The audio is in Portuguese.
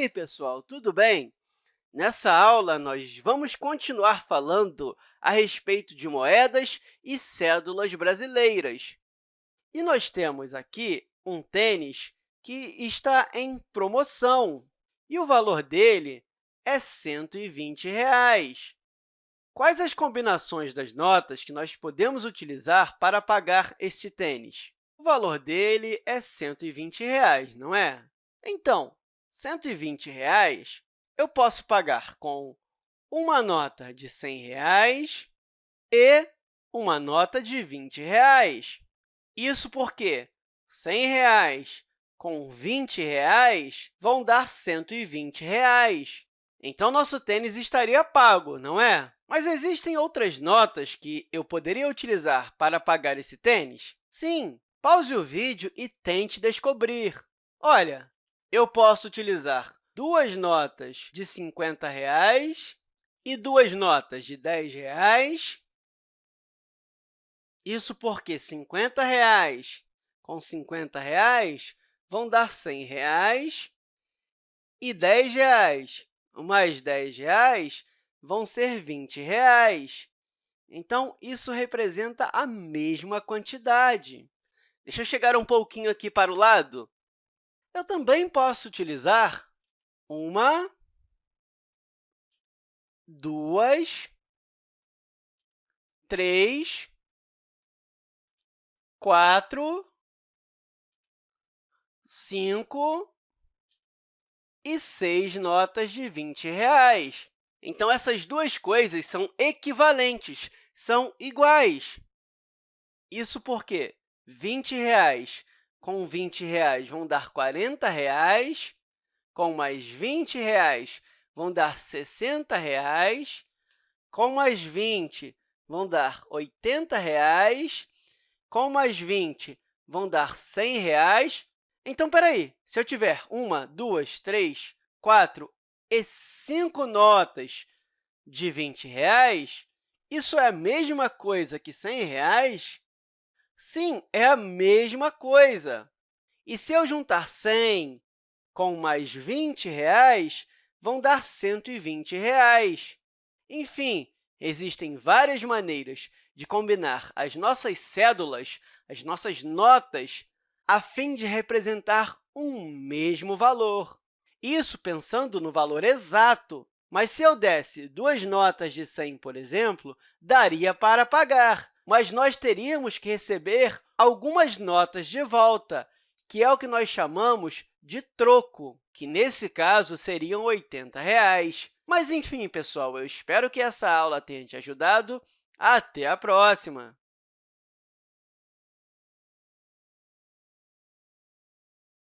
aí, pessoal, tudo bem? Nessa aula, nós vamos continuar falando a respeito de moedas e cédulas brasileiras. E nós temos aqui um tênis que está em promoção, e o valor dele é 120 reais. Quais as combinações das notas que nós podemos utilizar para pagar este tênis? O valor dele é 120 reais, não é? Então, 120 reais, eu posso pagar com uma nota de 100 reais e uma nota de 20 reais. Isso porque 100 reais com 20 reais vão dar 120 reais. Então, nosso tênis estaria pago, não é? Mas existem outras notas que eu poderia utilizar para pagar esse tênis? Sim! Pause o vídeo e tente descobrir. Olha, eu posso utilizar duas notas de 50 reais e duas notas de 10 reais. Isso porque 50 reais com 50 reais vão dar 100 reais, e 10 reais mais 10 reais vão ser 20 reais. Então, isso representa a mesma quantidade. Deixa eu chegar um pouquinho aqui para o lado. Eu também posso utilizar uma, duas, três, quatro, cinco e seis notas de 20 reais. Então, essas duas coisas são equivalentes, são iguais. Isso porque 20 reais com 20 reais vão dar 40 reais, com mais 20 reais vão dar 60 reais, com mais 20 vão dar 80 reais, com mais 20 vão dar 100 reais. Então, espera aí, se eu tiver uma, duas, três, quatro e cinco notas de 20 reais, isso é a mesma coisa que 100 reais? Sim, é a mesma coisa. E se eu juntar 100 com mais 20 reais, vão dar 120 reais. Enfim, existem várias maneiras de combinar as nossas cédulas, as nossas notas, a fim de representar um mesmo valor. Isso pensando no valor exato. Mas se eu desse duas notas de 100, por exemplo, daria para pagar mas nós teríamos que receber algumas notas de volta, que é o que nós chamamos de troco, que, nesse caso, seriam 80 reais. Mas, enfim, pessoal, eu espero que essa aula tenha te ajudado. Até a próxima!